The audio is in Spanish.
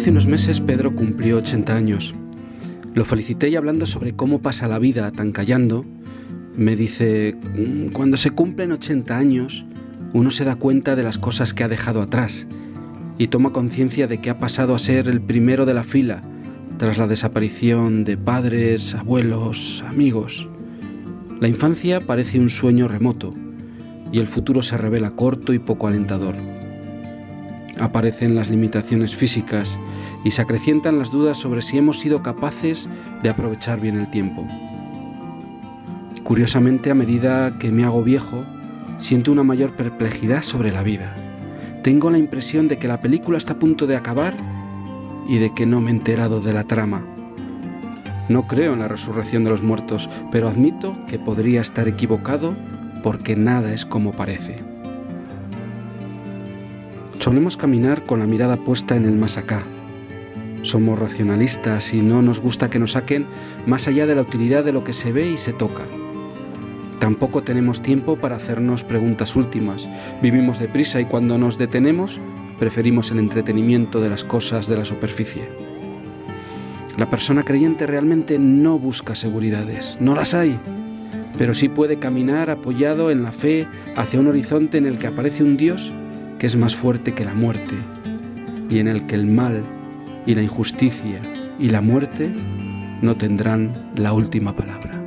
Hace unos meses Pedro cumplió 80 años. Lo felicité y hablando sobre cómo pasa la vida tan callando, me dice, "Mm, cuando se cumplen 80 años, uno se da cuenta de las cosas que ha dejado atrás y toma conciencia de que ha pasado a ser el primero de la fila tras la desaparición de padres, abuelos, amigos. La infancia parece un sueño remoto y el futuro se revela corto y poco alentador. Aparecen las limitaciones físicas y se acrecientan las dudas sobre si hemos sido capaces de aprovechar bien el tiempo. Curiosamente, a medida que me hago viejo, siento una mayor perplejidad sobre la vida. Tengo la impresión de que la película está a punto de acabar y de que no me he enterado de la trama. No creo en la resurrección de los muertos, pero admito que podría estar equivocado porque nada es como parece. Solemos caminar con la mirada puesta en el más acá. Somos racionalistas y no nos gusta que nos saquen más allá de la utilidad de lo que se ve y se toca. Tampoco tenemos tiempo para hacernos preguntas últimas. Vivimos deprisa y cuando nos detenemos preferimos el entretenimiento de las cosas de la superficie. La persona creyente realmente no busca seguridades, no las hay, pero sí puede caminar apoyado en la fe hacia un horizonte en el que aparece un Dios que es más fuerte que la muerte y en el que el mal y la injusticia y la muerte no tendrán la última palabra.